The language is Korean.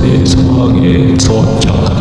제 상황에 처 잠깐